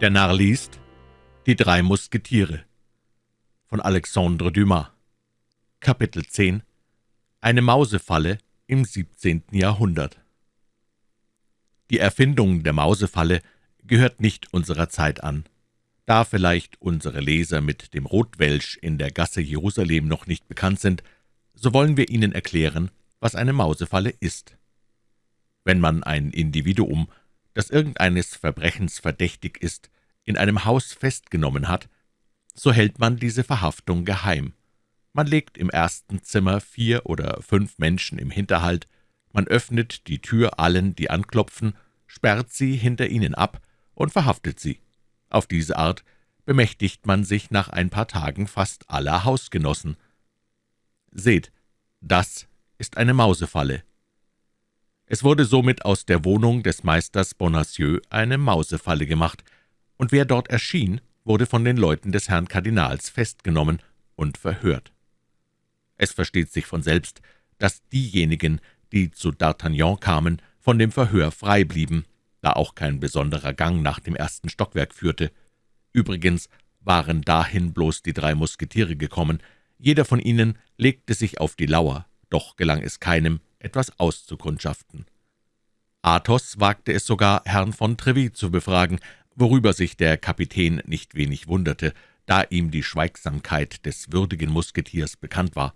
Der Narr liest Die drei Musketiere von Alexandre Dumas Kapitel 10 Eine Mausefalle im 17. Jahrhundert Die Erfindung der Mausefalle gehört nicht unserer Zeit an. Da vielleicht unsere Leser mit dem Rotwelsch in der Gasse Jerusalem noch nicht bekannt sind, so wollen wir Ihnen erklären, was eine Mausefalle ist. Wenn man ein Individuum das irgendeines Verbrechens verdächtig ist, in einem Haus festgenommen hat, so hält man diese Verhaftung geheim. Man legt im ersten Zimmer vier oder fünf Menschen im Hinterhalt, man öffnet die Tür allen, die anklopfen, sperrt sie hinter ihnen ab und verhaftet sie. Auf diese Art bemächtigt man sich nach ein paar Tagen fast aller Hausgenossen. Seht, das ist eine Mausefalle. Es wurde somit aus der Wohnung des Meisters Bonacieux eine Mausefalle gemacht, und wer dort erschien, wurde von den Leuten des Herrn Kardinals festgenommen und verhört. Es versteht sich von selbst, dass diejenigen, die zu D'Artagnan kamen, von dem Verhör frei blieben, da auch kein besonderer Gang nach dem ersten Stockwerk führte. Übrigens waren dahin bloß die drei Musketiere gekommen. Jeder von ihnen legte sich auf die Lauer, doch gelang es keinem, etwas auszukundschaften. Athos wagte es sogar, Herrn von Treville zu befragen, worüber sich der Kapitän nicht wenig wunderte, da ihm die Schweigsamkeit des würdigen Musketiers bekannt war.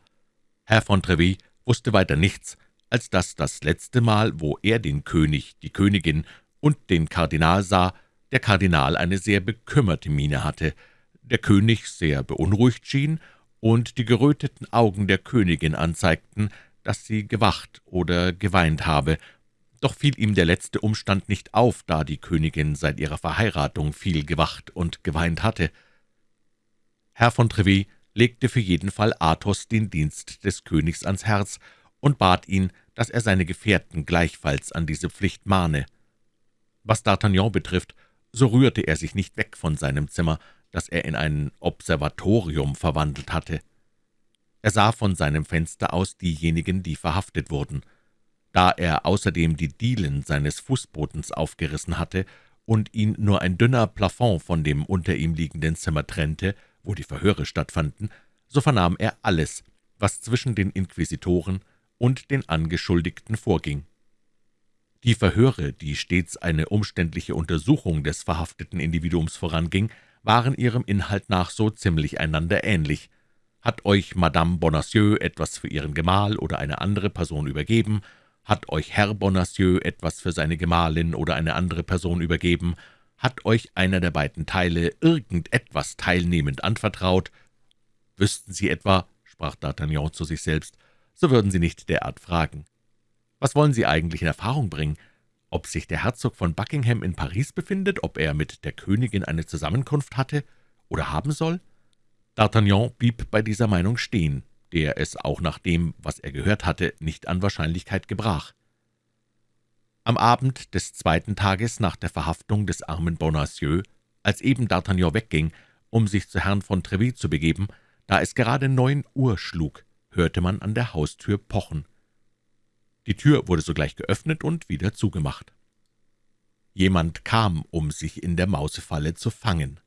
Herr von Treville wusste weiter nichts, als dass das letzte Mal, wo er den König, die Königin und den Kardinal sah, der Kardinal eine sehr bekümmerte Miene hatte, der König sehr beunruhigt schien und die geröteten Augen der Königin anzeigten, dass sie gewacht oder geweint habe, doch fiel ihm der letzte Umstand nicht auf, da die Königin seit ihrer Verheiratung viel gewacht und geweint hatte. Herr von Treville legte für jeden Fall Athos den Dienst des Königs ans Herz und bat ihn, dass er seine Gefährten gleichfalls an diese Pflicht mahne. Was D'Artagnan betrifft, so rührte er sich nicht weg von seinem Zimmer, das er in ein Observatorium verwandelt hatte. Er sah von seinem Fenster aus diejenigen, die verhaftet wurden. Da er außerdem die Dielen seines Fußbodens aufgerissen hatte und ihn nur ein dünner Plafond von dem unter ihm liegenden Zimmer trennte, wo die Verhöre stattfanden, so vernahm er alles, was zwischen den Inquisitoren und den Angeschuldigten vorging. Die Verhöre, die stets eine umständliche Untersuchung des verhafteten Individuums voranging, waren ihrem Inhalt nach so ziemlich einander ähnlich – hat euch Madame Bonacieux etwas für Ihren Gemahl oder eine andere Person übergeben? Hat euch Herr Bonacieux etwas für seine Gemahlin oder eine andere Person übergeben? Hat euch einer der beiden Teile irgendetwas teilnehmend anvertraut? Wüssten Sie etwa, sprach D'Artagnan zu sich selbst, so würden Sie nicht derart fragen. Was wollen Sie eigentlich in Erfahrung bringen? Ob sich der Herzog von Buckingham in Paris befindet, ob er mit der Königin eine Zusammenkunft hatte oder haben soll? D'Artagnan blieb bei dieser Meinung stehen, der es auch nach dem, was er gehört hatte, nicht an Wahrscheinlichkeit gebrach. Am Abend des zweiten Tages nach der Verhaftung des armen Bonacieux, als eben D'Artagnan wegging, um sich zu Herrn von Treville zu begeben, da es gerade neun Uhr schlug, hörte man an der Haustür pochen. Die Tür wurde sogleich geöffnet und wieder zugemacht. Jemand kam, um sich in der Mausefalle zu fangen.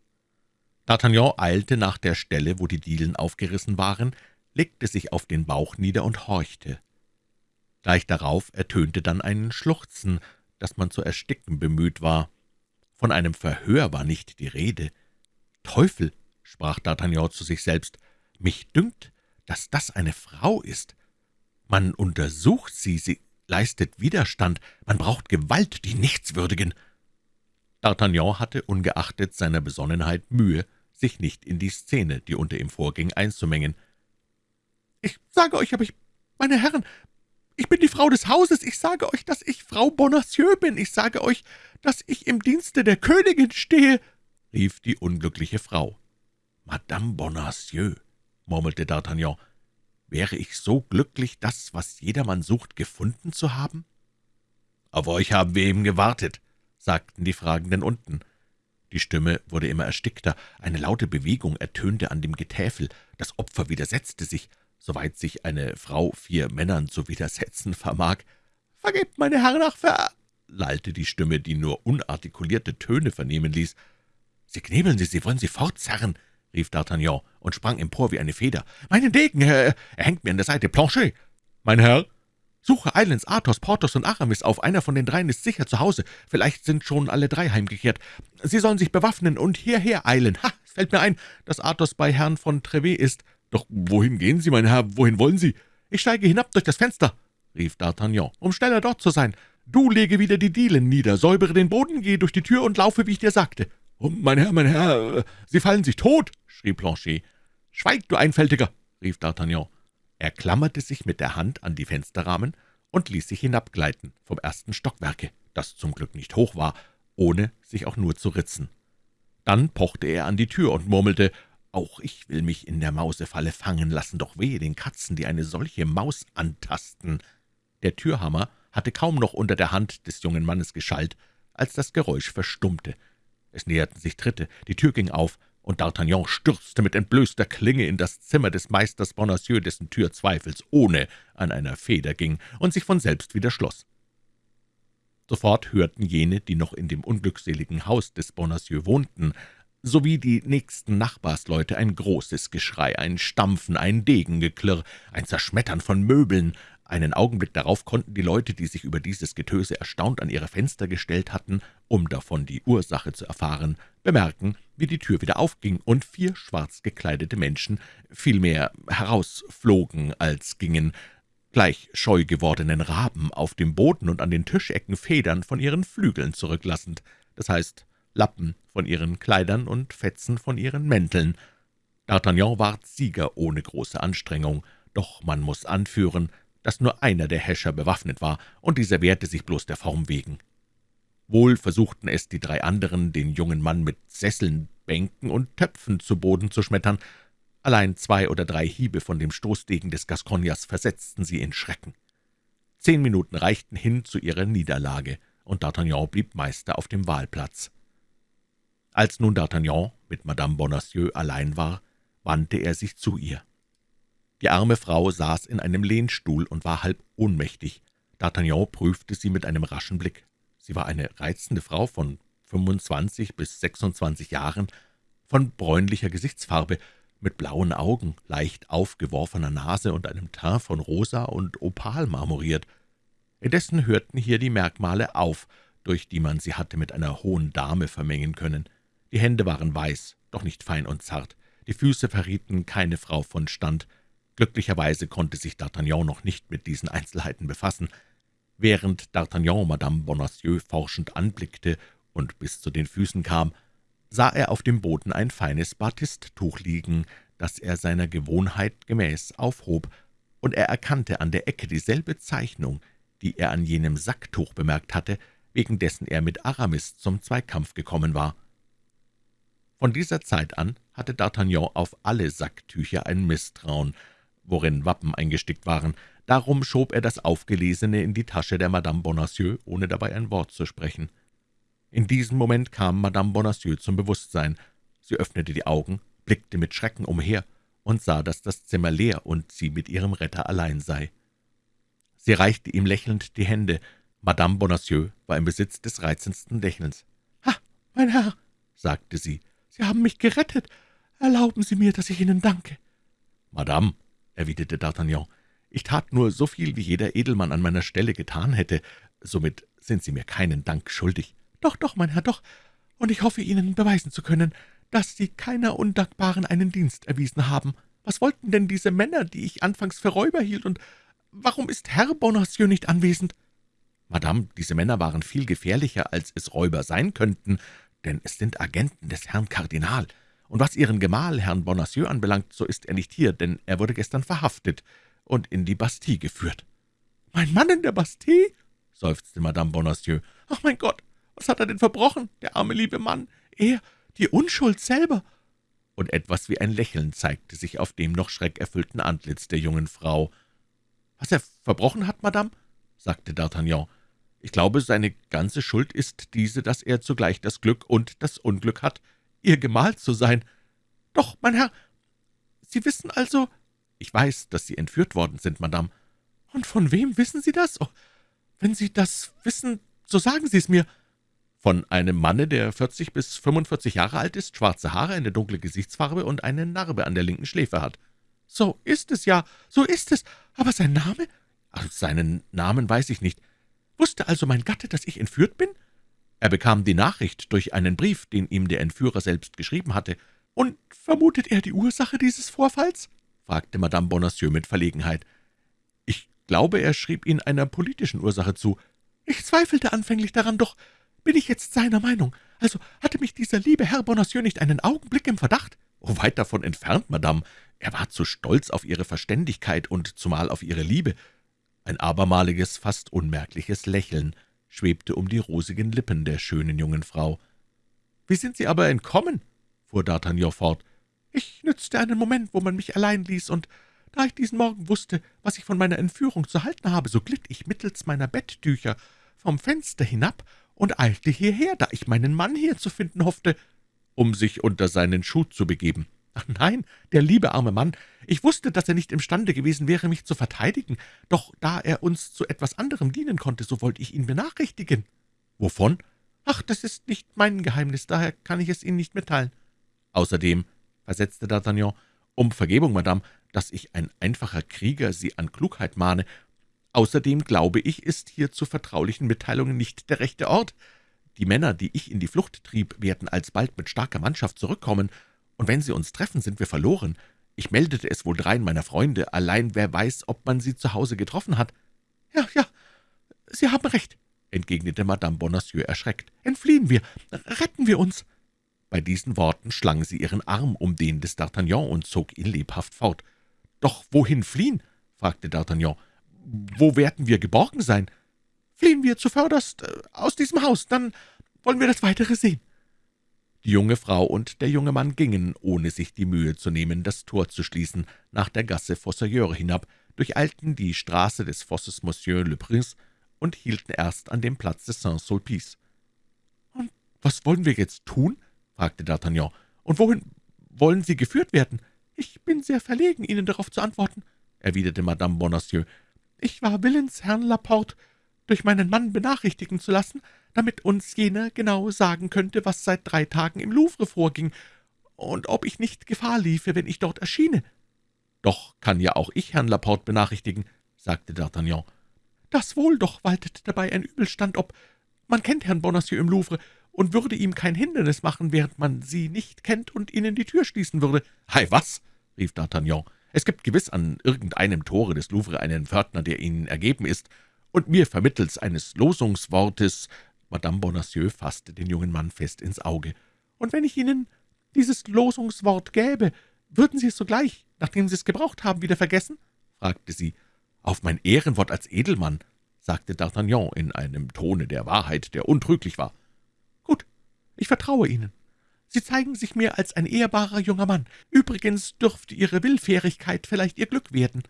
D'Artagnan eilte nach der Stelle, wo die Dielen aufgerissen waren, legte sich auf den Bauch nieder und horchte. Gleich darauf ertönte dann ein Schluchzen, das man zu ersticken bemüht war. Von einem Verhör war nicht die Rede. »Teufel«, sprach D'Artagnan zu sich selbst, »mich dünkt, dass das eine Frau ist. Man untersucht sie, sie leistet Widerstand, man braucht Gewalt, die Nichtswürdigen.« D'Artagnan hatte ungeachtet seiner Besonnenheit Mühe, sich nicht in die Szene, die unter ihm vorging, einzumengen. »Ich sage euch aber, ich, meine Herren, ich bin die Frau des Hauses, ich sage euch, dass ich Frau Bonacieux bin, ich sage euch, dass ich im Dienste der Königin stehe«, rief die unglückliche Frau. »Madame Bonacieux«, murmelte D'Artagnan, »wäre ich so glücklich, das, was jedermann sucht, gefunden zu haben?« »Auf euch haben wir eben gewartet«, sagten die Fragenden unten. Die Stimme wurde immer erstickter, eine laute Bewegung ertönte an dem Getäfel, das Opfer widersetzte sich, soweit sich eine Frau vier Männern zu widersetzen vermag. »Vergebt, meine Herren, ach, ver...« lallte die Stimme, die nur unartikulierte Töne vernehmen ließ. »Sie knebeln Sie, Sie wollen sie fortzerren«, rief D'Artagnan und sprang empor wie eine Feder. »Meinen Degen, er, er hängt mir an der Seite, Planchet!« »Mein Herr?« »Suche eilends Athos, Porthos und Aramis auf, einer von den dreien ist sicher zu Hause, vielleicht sind schon alle drei heimgekehrt. Sie sollen sich bewaffnen und hierher eilen. Ha, es fällt mir ein, dass Athos bei Herrn von Trevet ist. Doch wohin gehen Sie, mein Herr, wohin wollen Sie?« »Ich steige hinab durch das Fenster«, rief D'Artagnan, »um schneller dort zu sein. Du lege wieder die Dielen nieder, säubere den Boden, gehe durch die Tür und laufe, wie ich dir sagte.« oh, »Mein Herr, mein Herr, Sie fallen sich tot«, schrie Planchet. »Schweig, du Einfältiger«, rief D'Artagnan. Er klammerte sich mit der Hand an die Fensterrahmen und ließ sich hinabgleiten vom ersten Stockwerke, das zum Glück nicht hoch war, ohne sich auch nur zu ritzen. Dann pochte er an die Tür und murmelte, »Auch ich will mich in der Mausefalle fangen lassen, doch wehe den Katzen, die eine solche Maus antasten.« Der Türhammer hatte kaum noch unter der Hand des jungen Mannes geschallt, als das Geräusch verstummte. Es näherten sich Tritte, die Tür ging auf, und D'Artagnan stürzte mit entblößter Klinge in das Zimmer des Meisters Bonacieux, dessen Tür zweifelsohne an einer Feder ging und sich von selbst wieder schloss. Sofort hörten jene, die noch in dem unglückseligen Haus des Bonacieux wohnten, sowie die nächsten Nachbarsleute ein großes Geschrei, ein Stampfen, ein Degengeklirr, ein Zerschmettern von Möbeln, einen Augenblick darauf konnten die Leute, die sich über dieses Getöse erstaunt an ihre Fenster gestellt hatten, um davon die Ursache zu erfahren, bemerken, wie die Tür wieder aufging und vier schwarz gekleidete Menschen vielmehr herausflogen als gingen, gleich scheu gewordenen Raben auf dem Boden und an den Tischecken Federn von ihren Flügeln zurücklassend, das heißt Lappen von ihren Kleidern und Fetzen von ihren Mänteln. D'Artagnan ward Sieger ohne große Anstrengung, doch man muss anführen, dass nur einer der Häscher bewaffnet war, und dieser wehrte sich bloß der Form wegen. Wohl versuchten es die drei anderen, den jungen Mann mit Sesseln, Bänken und Töpfen zu Boden zu schmettern, allein zwei oder drei Hiebe von dem Stoßdegen des Gascogners versetzten sie in Schrecken. Zehn Minuten reichten hin zu ihrer Niederlage, und D'Artagnan blieb Meister auf dem Wahlplatz. Als nun D'Artagnan mit Madame Bonacieux allein war, wandte er sich zu ihr. Die arme Frau saß in einem Lehnstuhl und war halb ohnmächtig. D'Artagnan prüfte sie mit einem raschen Blick. Sie war eine reizende Frau von 25 bis 26 Jahren, von bräunlicher Gesichtsfarbe, mit blauen Augen, leicht aufgeworfener Nase und einem Teint von rosa und opal marmoriert. Indessen hörten hier die Merkmale auf, durch die man sie hatte mit einer hohen Dame vermengen können. Die Hände waren weiß, doch nicht fein und zart, die Füße verrieten keine Frau von Stand, Glücklicherweise konnte sich D'Artagnan noch nicht mit diesen Einzelheiten befassen. Während D'Artagnan Madame Bonacieux forschend anblickte und bis zu den Füßen kam, sah er auf dem Boden ein feines Batisttuch liegen, das er seiner Gewohnheit gemäß aufhob, und er erkannte an der Ecke dieselbe Zeichnung, die er an jenem Sacktuch bemerkt hatte, wegen dessen er mit Aramis zum Zweikampf gekommen war. Von dieser Zeit an hatte D'Artagnan auf alle Sacktücher ein Misstrauen, worin Wappen eingestickt waren. Darum schob er das Aufgelesene in die Tasche der Madame Bonacieux, ohne dabei ein Wort zu sprechen. In diesem Moment kam Madame Bonacieux zum Bewusstsein. Sie öffnete die Augen, blickte mit Schrecken umher und sah, dass das Zimmer leer und sie mit ihrem Retter allein sei. Sie reichte ihm lächelnd die Hände. Madame Bonacieux war im Besitz des reizendsten Lächelns. »Ha, mein Herr«, sagte sie, »Sie haben mich gerettet. Erlauben Sie mir, dass ich Ihnen danke.« »Madame«, erwiderte D'Artagnan, »ich tat nur so viel, wie jeder Edelmann an meiner Stelle getan hätte. Somit sind Sie mir keinen Dank schuldig.« »Doch, doch, mein Herr, doch, und ich hoffe, Ihnen beweisen zu können, dass Sie keiner Undankbaren einen Dienst erwiesen haben. Was wollten denn diese Männer, die ich anfangs für Räuber hielt, und warum ist Herr Bonacieux nicht anwesend?« »Madame, diese Männer waren viel gefährlicher, als es Räuber sein könnten, denn es sind Agenten des Herrn Kardinal. Und was Ihren Gemahl, Herrn Bonacieux, anbelangt, so ist er nicht hier, denn er wurde gestern verhaftet und in die Bastille geführt.« »Mein Mann in der Bastille?« seufzte Madame Bonacieux. »Ach, mein Gott, was hat er denn verbrochen, der arme liebe Mann? Er, die Unschuld selber!« Und etwas wie ein Lächeln zeigte sich auf dem noch schreckerfüllten Antlitz der jungen Frau. »Was er verbrochen hat, Madame?« sagte D'Artagnan. »Ich glaube, seine ganze Schuld ist diese, dass er zugleich das Glück und das Unglück hat, Ihr Gemahl zu sein. Doch, mein Herr, Sie wissen also...« »Ich weiß, dass Sie entführt worden sind, Madame.« »Und von wem wissen Sie das? Oh, wenn Sie das wissen, so sagen Sie es mir.« von einem Manne, der 40 bis 45 Jahre alt ist, schwarze Haare, eine dunkle Gesichtsfarbe und eine Narbe an der linken Schläfe hat.« »So ist es ja, so ist es. Aber sein Name?« Ach, »Seinen Namen weiß ich nicht. Wusste also mein Gatte, dass ich entführt bin?« »Er bekam die Nachricht durch einen Brief, den ihm der Entführer selbst geschrieben hatte.« »Und vermutet er die Ursache dieses Vorfalls?« fragte Madame Bonacieux mit Verlegenheit. »Ich glaube, er schrieb ihn einer politischen Ursache zu.« »Ich zweifelte anfänglich daran, doch bin ich jetzt seiner Meinung. Also hatte mich dieser liebe Herr Bonacieux nicht einen Augenblick im Verdacht?« »Oh, weit davon entfernt, Madame. Er war zu stolz auf Ihre Verständigkeit und zumal auf Ihre Liebe.« Ein abermaliges, fast unmerkliches Lächeln schwebte um die rosigen Lippen der schönen jungen Frau. »Wie sind Sie aber entkommen?« fuhr D'Artagnan fort. »Ich nützte einen Moment, wo man mich allein ließ, und da ich diesen Morgen wusste, was ich von meiner Entführung zu halten habe, so glitt ich mittels meiner Betttücher vom Fenster hinab und eilte hierher, da ich meinen Mann hier zu finden hoffte.« »Um sich unter seinen Schuh zu begeben.« Ach nein, der liebe arme Mann. Ich wusste, dass er nicht imstande gewesen wäre, mich zu verteidigen, doch da er uns zu etwas anderem dienen konnte, so wollte ich ihn benachrichtigen.« »Wovon?« »Ach, das ist nicht mein Geheimnis, daher kann ich es Ihnen nicht mitteilen.« »Außerdem«, versetzte D'Artagnan, »um Vergebung, Madame, dass ich ein einfacher Krieger Sie an Klugheit mahne, außerdem glaube ich, ist hier zu vertraulichen Mitteilungen nicht der rechte Ort. Die Männer, die ich in die Flucht trieb, werden alsbald mit starker Mannschaft zurückkommen, und wenn sie uns treffen, sind wir verloren. Ich meldete es wohl dreien meiner Freunde, allein wer weiß, ob man sie zu Hause getroffen hat.« »Ja, ja, Sie haben recht«, entgegnete Madame Bonacieux erschreckt. »Entfliehen wir, retten wir uns!« Bei diesen Worten schlang sie ihren Arm um den des D'Artagnan und zog ihn lebhaft fort. »Doch wohin fliehen?« fragte D'Artagnan. »Wo werden wir geborgen sein?« »Fliehen wir zuvörderst äh, aus diesem Haus, dann wollen wir das Weitere sehen.« Die junge Frau und der junge Mann gingen, ohne sich die Mühe zu nehmen, das Tor zu schließen, nach der Gasse Fossoyeur hinab, durcheilten die Straße des Fosses Monsieur le Prince und hielten erst an dem Platz des Saint-Sulpice. »Und was wollen wir jetzt tun?« fragte D'Artagnan. »Und wohin wollen Sie geführt werden?« »Ich bin sehr verlegen, Ihnen darauf zu antworten«, erwiderte Madame Bonacieux. »Ich war willens, Herrn Laporte durch meinen Mann benachrichtigen zu lassen, damit uns jener genau sagen könnte, was seit drei Tagen im Louvre vorging und ob ich nicht Gefahr liefe, wenn ich dort erschiene.« »Doch kann ja auch ich Herrn Laporte benachrichtigen«, sagte D'Artagnan. »Das wohl, doch waltet dabei ein Übelstand ob. Man kennt Herrn Bonacieux im Louvre und würde ihm kein Hindernis machen, während man Sie nicht kennt und Ihnen die Tür schließen würde.« »Hei, was?« rief D'Artagnan. »Es gibt gewiss an irgendeinem Tore des Louvre einen Pförtner, der Ihnen ergeben ist, und mir vermittels eines Losungswortes Madame Bonacieux fasste den jungen Mann fest ins Auge. »Und wenn ich Ihnen dieses Losungswort gäbe, würden Sie es sogleich, nachdem Sie es gebraucht haben, wieder vergessen?« fragte sie. »Auf mein Ehrenwort als Edelmann«, sagte D'Artagnan in einem Tone der Wahrheit, der untrüglich war. »Gut, ich vertraue Ihnen. Sie zeigen sich mir als ein ehrbarer junger Mann. Übrigens dürfte Ihre Willfährigkeit vielleicht Ihr Glück werden.«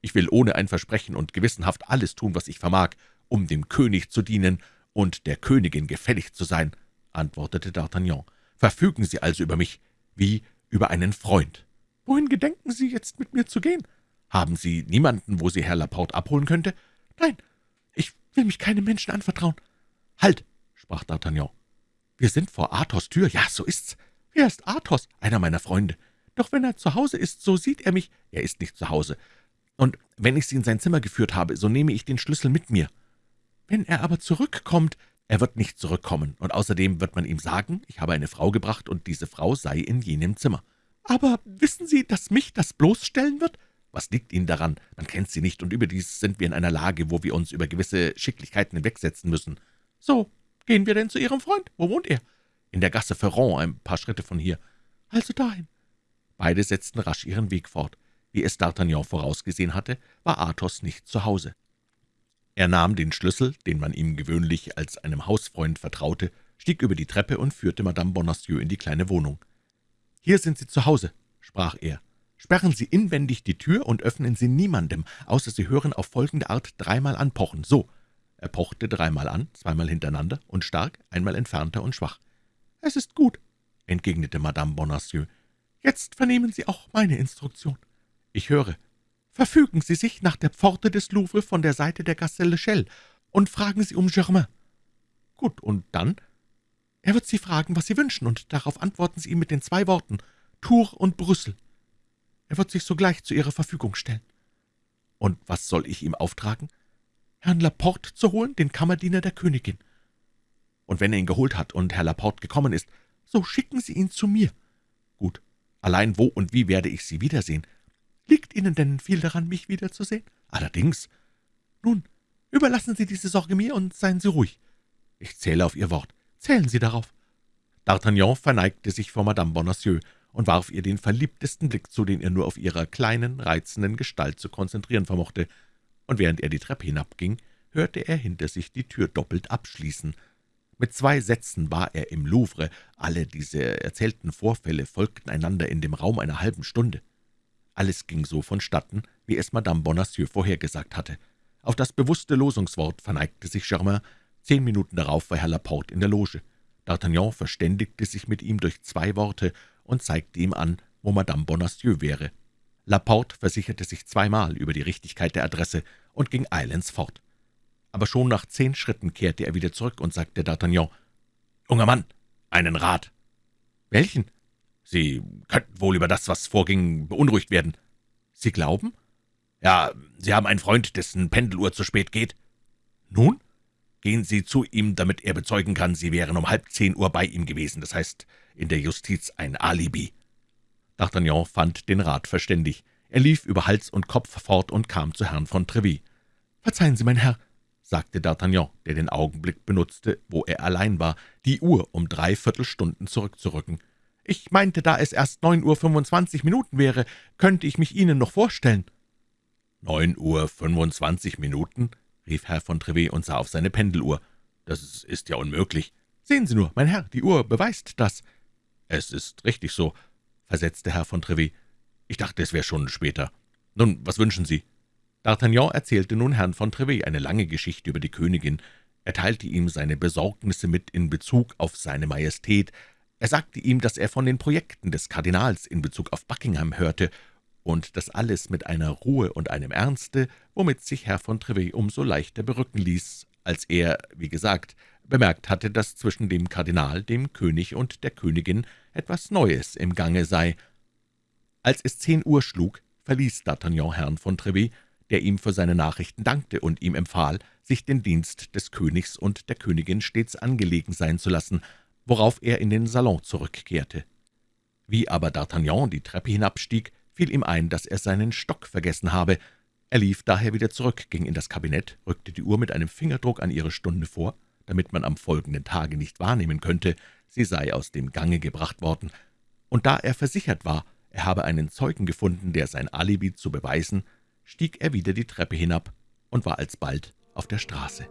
»Ich will ohne ein Versprechen und gewissenhaft alles tun, was ich vermag, um dem König zu dienen und der Königin gefällig zu sein«, antwortete D'Artagnan. »Verfügen Sie also über mich wie über einen Freund.« »Wohin gedenken Sie jetzt mit mir zu gehen?« »Haben Sie niemanden, wo Sie Herr Laporte abholen könnte?« »Nein, ich will mich keinem Menschen anvertrauen.« »Halt«, sprach D'Artagnan. »Wir sind vor Athos' Tür. Ja, so ist's. Wer ist Athos?« »Einer meiner Freunde.« »Doch wenn er zu Hause ist, so sieht er mich.« »Er ist nicht zu Hause. Und wenn ich Sie in sein Zimmer geführt habe, so nehme ich den Schlüssel mit mir.« »Wenn er aber zurückkommt?« »Er wird nicht zurückkommen, und außerdem wird man ihm sagen, ich habe eine Frau gebracht, und diese Frau sei in jenem Zimmer.« »Aber wissen Sie, dass mich das bloßstellen wird?« »Was liegt Ihnen daran? Man kennt Sie nicht, und überdies sind wir in einer Lage, wo wir uns über gewisse Schicklichkeiten hinwegsetzen müssen.« »So, gehen wir denn zu Ihrem Freund? Wo wohnt er?« »In der Gasse Ferrand, ein paar Schritte von hier.« »Also dahin.« Beide setzten rasch ihren Weg fort. Wie es D'Artagnan vorausgesehen hatte, war Athos nicht zu Hause. Er nahm den Schlüssel, den man ihm gewöhnlich als einem Hausfreund vertraute, stieg über die Treppe und führte Madame Bonacieux in die kleine Wohnung. »Hier sind Sie zu Hause«, sprach er. »Sperren Sie inwendig die Tür und öffnen Sie niemandem, außer Sie hören auf folgende Art dreimal anpochen. So!« Er pochte dreimal an, zweimal hintereinander und stark, einmal entfernter und schwach. »Es ist gut«, entgegnete Madame Bonacieux. »Jetzt vernehmen Sie auch meine Instruktion.« »Ich höre.« Verfügen Sie sich nach der Pforte des Louvre von der Seite der Gasse Lechelle und fragen Sie um Germain.« »Gut, und dann?« Er wird Sie fragen, was Sie wünschen, und darauf antworten Sie ihm mit den zwei Worten Tour und Brüssel. Er wird sich sogleich zu Ihrer Verfügung stellen.« »Und was soll ich ihm auftragen?« »Herrn Laporte zu holen, den Kammerdiener der Königin.« »Und wenn er ihn geholt hat und Herr Laporte gekommen ist, so schicken Sie ihn zu mir.« »Gut. Allein wo und wie werde ich Sie wiedersehen?« »Liegt Ihnen denn viel daran, mich wiederzusehen?« »Allerdings.« »Nun, überlassen Sie diese Sorge mir und seien Sie ruhig.« »Ich zähle auf Ihr Wort.« »Zählen Sie darauf.« D'Artagnan verneigte sich vor Madame Bonacieux und warf ihr den verliebtesten Blick zu, den er nur auf ihrer kleinen, reizenden Gestalt zu konzentrieren vermochte, und während er die Treppe hinabging, hörte er hinter sich die Tür doppelt abschließen. Mit zwei Sätzen war er im Louvre, alle diese erzählten Vorfälle folgten einander in dem Raum einer halben Stunde. Alles ging so vonstatten, wie es Madame Bonacieux vorhergesagt hatte. Auf das bewusste Losungswort verneigte sich Germain. Zehn Minuten darauf war Herr Laporte in der Loge. D'Artagnan verständigte sich mit ihm durch zwei Worte und zeigte ihm an, wo Madame Bonacieux wäre. Laporte versicherte sich zweimal über die Richtigkeit der Adresse und ging eilends fort. Aber schon nach zehn Schritten kehrte er wieder zurück und sagte D'Artagnan, »Junger Mann, einen Rat.« »Welchen?« »Sie könnten wohl über das, was vorging, beunruhigt werden.« »Sie glauben?« »Ja, Sie haben einen Freund, dessen Pendeluhr zu spät geht.« »Nun?« »Gehen Sie zu ihm, damit er bezeugen kann, Sie wären um halb zehn Uhr bei ihm gewesen, das heißt, in der Justiz ein Alibi.« D'Artagnan fand den Rat verständig. Er lief über Hals und Kopf fort und kam zu Herrn von Treville. »Verzeihen Sie, mein Herr«, sagte D'Artagnan, der den Augenblick benutzte, wo er allein war, die Uhr um drei Viertelstunden zurückzurücken. »Ich meinte, da es erst neun Uhr fünfundzwanzig Minuten wäre, könnte ich mich Ihnen noch vorstellen.« »Neun Uhr fünfundzwanzig Minuten?« rief Herr von Treville und sah auf seine Pendeluhr. »Das ist ja unmöglich.« »Sehen Sie nur, mein Herr, die Uhr beweist das.« »Es ist richtig so«, versetzte Herr von Treville. »Ich dachte, es wäre schon später. Nun, was wünschen Sie?« D'Artagnan erzählte nun Herrn von Treville eine lange Geschichte über die Königin. Er teilte ihm seine Besorgnisse mit in Bezug auf seine Majestät. Er sagte ihm, dass er von den Projekten des Kardinals in Bezug auf Buckingham hörte, und das alles mit einer Ruhe und einem Ernste, womit sich Herr von Treville umso leichter berücken ließ, als er, wie gesagt, bemerkt hatte, dass zwischen dem Kardinal, dem König und der Königin etwas Neues im Gange sei. Als es zehn Uhr schlug, verließ D'Artagnan Herrn von Treville, der ihm für seine Nachrichten dankte und ihm empfahl, sich den Dienst des Königs und der Königin stets angelegen sein zu lassen, worauf er in den Salon zurückkehrte. Wie aber D'Artagnan die Treppe hinabstieg, fiel ihm ein, dass er seinen Stock vergessen habe. Er lief daher wieder zurück, ging in das Kabinett, rückte die Uhr mit einem Fingerdruck an ihre Stunde vor, damit man am folgenden Tage nicht wahrnehmen könnte, sie sei aus dem Gange gebracht worden, und da er versichert war, er habe einen Zeugen gefunden, der sein Alibi zu beweisen, stieg er wieder die Treppe hinab und war alsbald auf der Straße.